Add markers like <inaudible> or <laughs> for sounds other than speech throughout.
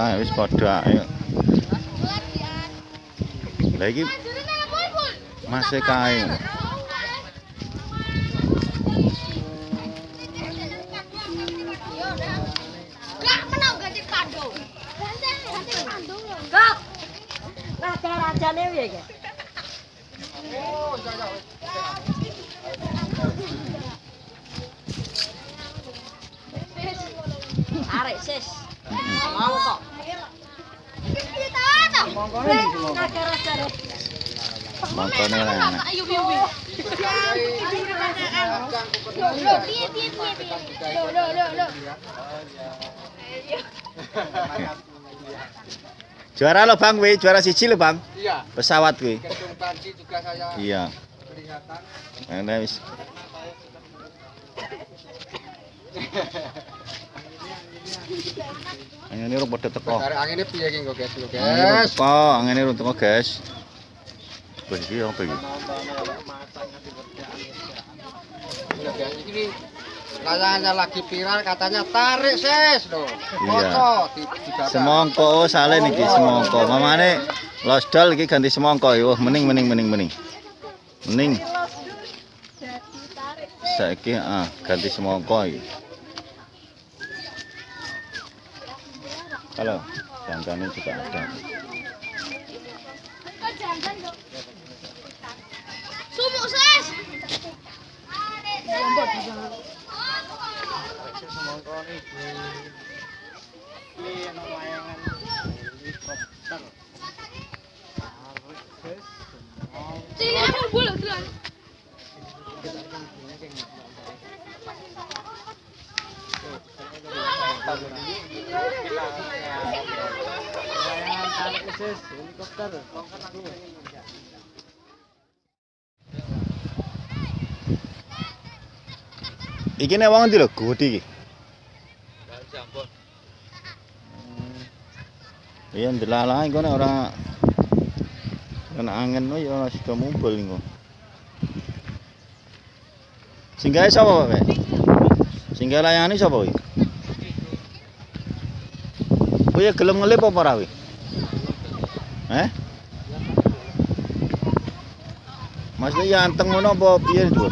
kae wis padha ayo. Lah iki masih kae. Raja-rajane piye iki? Arek sis. Mau kok. Kita tahu. Raja-rajane. Mangkone lah. enak. Ayo biu biu. Lo lo piye piye piye piye. Lo lo lo lo. Juara lo Bang, wi, juara siji lo Bang. Iya, Pesawat kuwi. Iya. kelihatan. Ana wis. <laughs> Angene ora padha teko. Dari anginnya piye iki kok guys, lho Angene ora guys. teko, angene ora teko, guys. Iki apa iki? Guys, ini layangannya lagi viral katanya tarik ses loh. Iya. Semongko oh salen iki semongko. Mamane losdol iki ganti semongko. Wah, mending mending mending mending. Mending. Saiki ah ganti semongko iki. Halo, jantannya juga ada. Sumuk ses. Tinggal Iki nek wong ndi lho, gudi iki. Iya ndelalah iku nek ora kena angin wae ya ora sida mumpul iku. Singgahe sapa, Pak? Singgah layani sapa? Kuwi ya gelem ngelip apa ora kuwi? Eh? Maksudnya ya anteng ngono apa piye itu?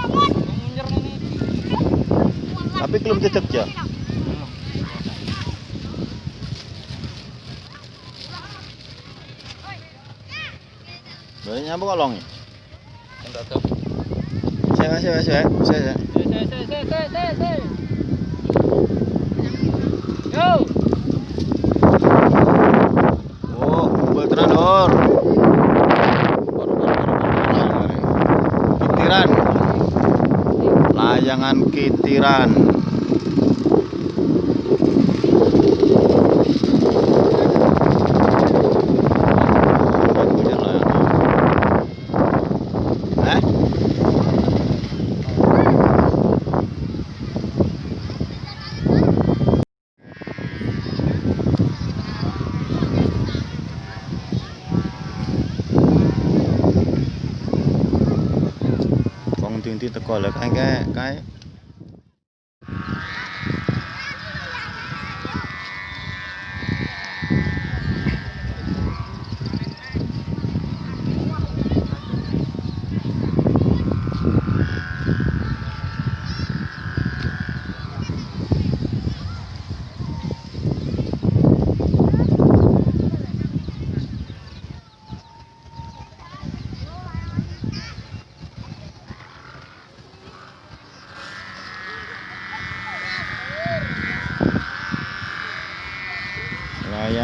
Tapi belum cecek ya. Boleh nyampe kolong ya? Saya masih masih saya saya. Oh, Layangan kitiran. Wong ndi-ndi teko lek kae kae.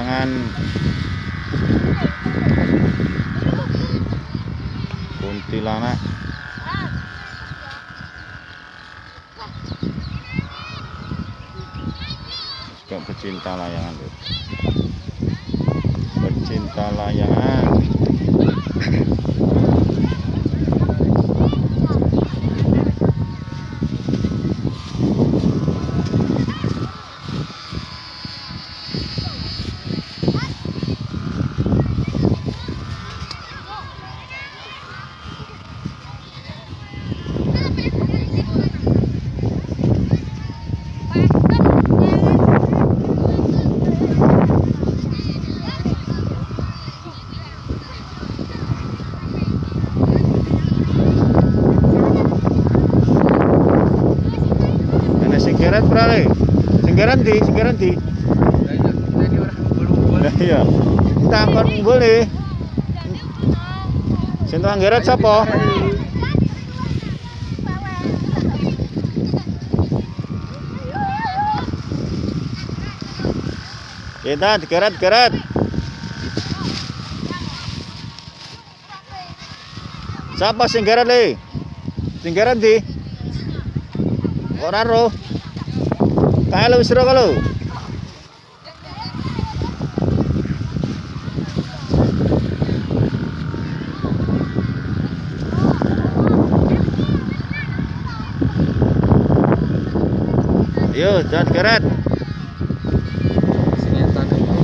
Layangan kuntilanak. Suka pecinta layangan tuh. Pecinta layangan singgaran di singgaran di nah, iya kita angkon boleh Sentuh anggaran siapa? Kita digeret-geret. Siapa singgaran nih? Singgaran di? Orang roh. Kae lu wis ro kalau. Yo, jangan geret. Singetan itu.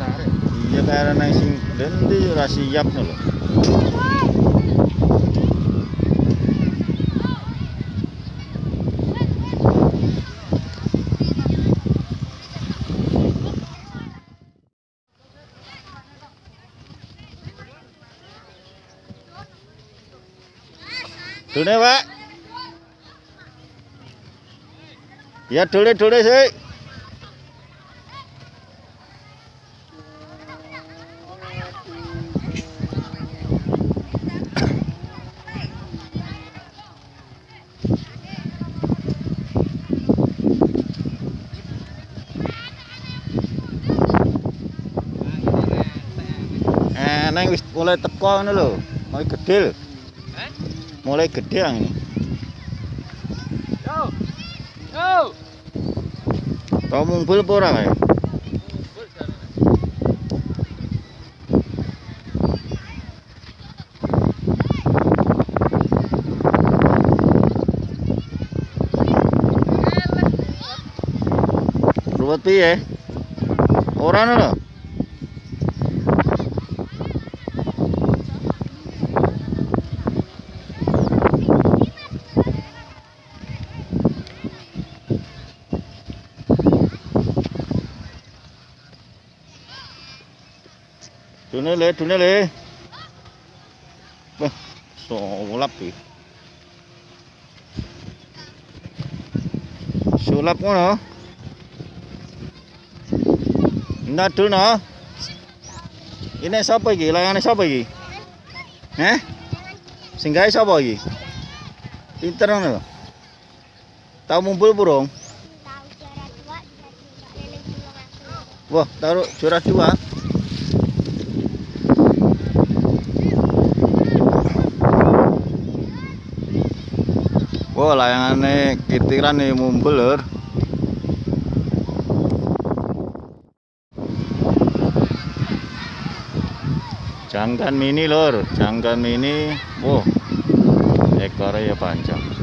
Tarik. Iya kaya nang sing dendi ora siap lho. Dune, Pak. Ya dule dule sih. Neng wis mulai teko ngono lho. Mulai gede lho. Mulai gede yang ini. Yo. Yo. Tau mumpul apa ora kae? Ruwet piye? Ora ono Dunele, dunele. wah sulap iki. sulap mana enggak dunia ini iki? Layane sapa iki? Heh. Sing singgahnya siapa iki? pinter mana lo tau mumpul burung tau juara 2 juara 3 wah taruh juara 2 Oh layangannya kitiran nih mumbul, Lur. Jangkan mini Lur. Jangkan mini Wow ekornya panjang